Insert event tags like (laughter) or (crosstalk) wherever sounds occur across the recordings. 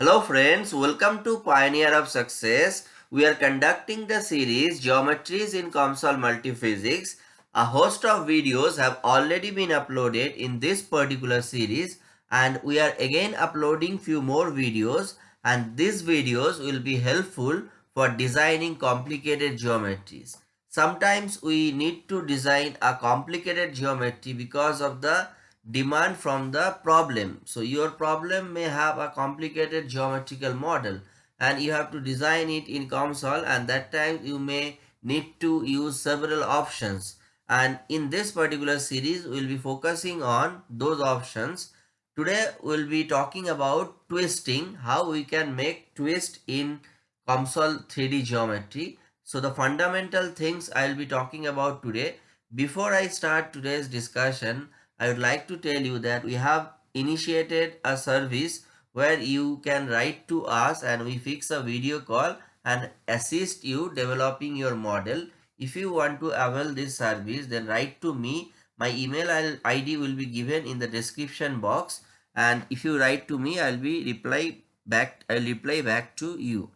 Hello friends, welcome to Pioneer of Success. We are conducting the series Geometries in COMSOL Multiphysics. A host of videos have already been uploaded in this particular series and we are again uploading few more videos and these videos will be helpful for designing complicated geometries. Sometimes we need to design a complicated geometry because of the demand from the problem. So your problem may have a complicated geometrical model and you have to design it in COMSOL and that time you may need to use several options and in this particular series we'll be focusing on those options. Today we'll be talking about twisting, how we can make twist in COMSOL 3D geometry. So the fundamental things I'll be talking about today. Before I start today's discussion, I would like to tell you that we have initiated a service where you can write to us and we fix a video call and assist you developing your model. If you want to avail this service then write to me. My email ID will be given in the description box and if you write to me I'll be reply back I'll reply back to you.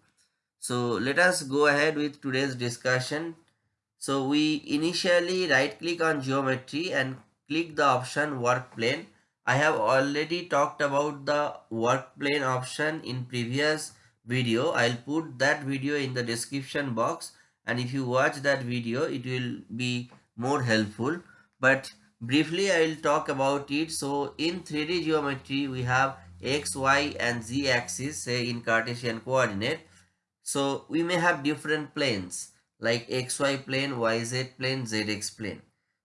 So let us go ahead with today's discussion. So we initially right click on geometry and click the option work plane. I have already talked about the work plane option in previous video. I'll put that video in the description box and if you watch that video it will be more helpful. But briefly I'll talk about it. So in 3D geometry we have x, y and z axis say in Cartesian coordinate. So we may have different planes like xy plane, yz plane, zx plane.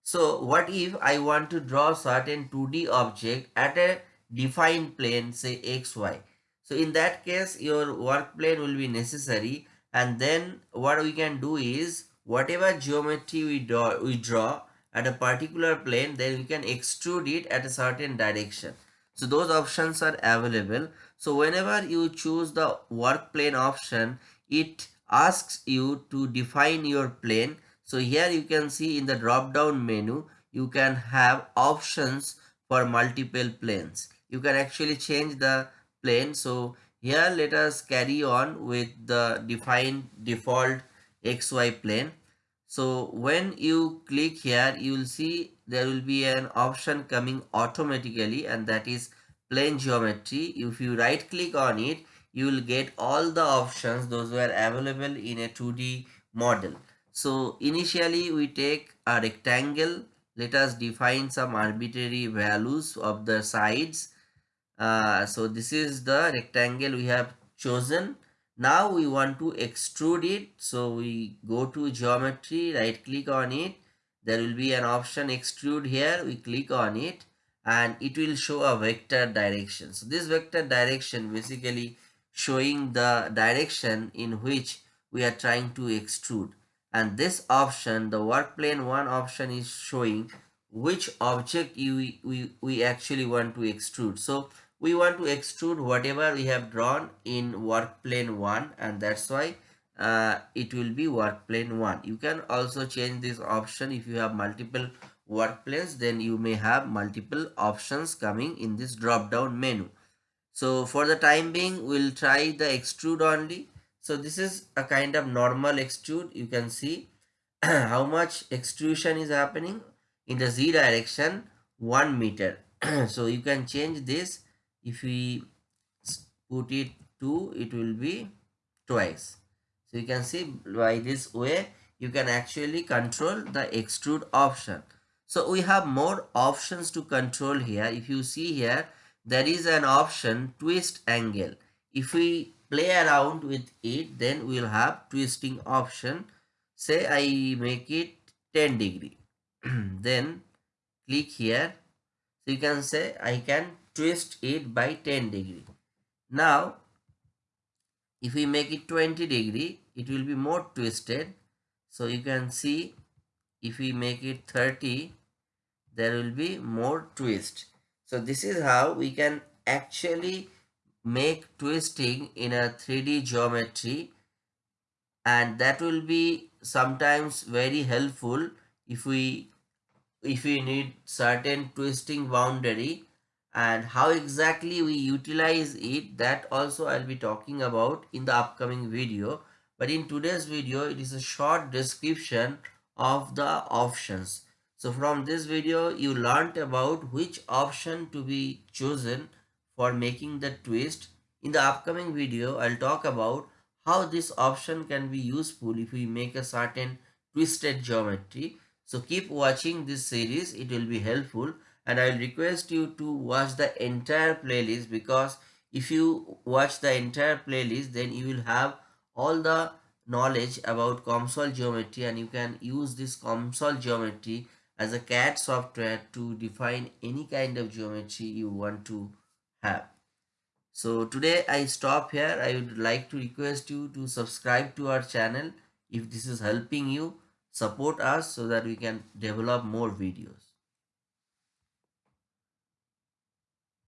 So what if I want to draw certain 2D object at a defined plane say xy. So in that case your work plane will be necessary and then what we can do is whatever geometry we draw, we draw at a particular plane then we can extrude it at a certain direction. So those options are available. So whenever you choose the work plane option it asks you to define your plane so here you can see in the drop down menu, you can have options for multiple planes. You can actually change the plane. So here let us carry on with the defined default XY plane. So when you click here, you will see there will be an option coming automatically and that is plane geometry. If you right click on it, you will get all the options those were available in a 2D model. So initially we take a rectangle. Let us define some arbitrary values of the sides. Uh, so this is the rectangle we have chosen. Now we want to extrude it. So we go to geometry, right click on it. There will be an option extrude here. We click on it and it will show a vector direction. So this vector direction basically showing the direction in which we are trying to extrude and this option the work plane one option is showing which object you we, we actually want to extrude. So we want to extrude whatever we have drawn in work plane 1 and that's why uh, it will be work plane 1 you can also change this option if you have multiple work planes then you may have multiple options coming in this drop down menu. So for the time being we'll try the extrude only so this is a kind of normal extrude. You can see (clears throat) how much extrusion is happening in the z direction 1 meter. (clears throat) so you can change this if we put it to it will be twice. So you can see by this way you can actually control the extrude option. So we have more options to control here. If you see here, there is an option twist angle. If we play around with it then we'll have twisting option. Say I make it 10 degree. (clears throat) Then click here. So you can say I can twist it by 10 degree. Now if we make it 20 degree it will be more twisted. So you can see if we make it 30 there will be more twist. So this is how we can actually make twisting in a 3D geometry and that will be sometimes very helpful if we if we need certain twisting boundary. And how exactly we utilize it that also I'll be talking about in the upcoming video. But in today's video it is a short description of the options. So from this video you learned about which option to be chosen for making the twist. In the upcoming video I'll talk about how this option can be useful if we make a certain twisted geometry. So keep watching this series. It will be helpful. And I'll request you to watch the entire playlist because if you watch the entire playlist then you will have all the knowledge about COMSOL geometry and you can use this COMSOL geometry as a CAD software to define any kind of geometry you want to have. So today I stop here. I would like to request you to subscribe to our channel if this is helping you support us so that we can develop more videos.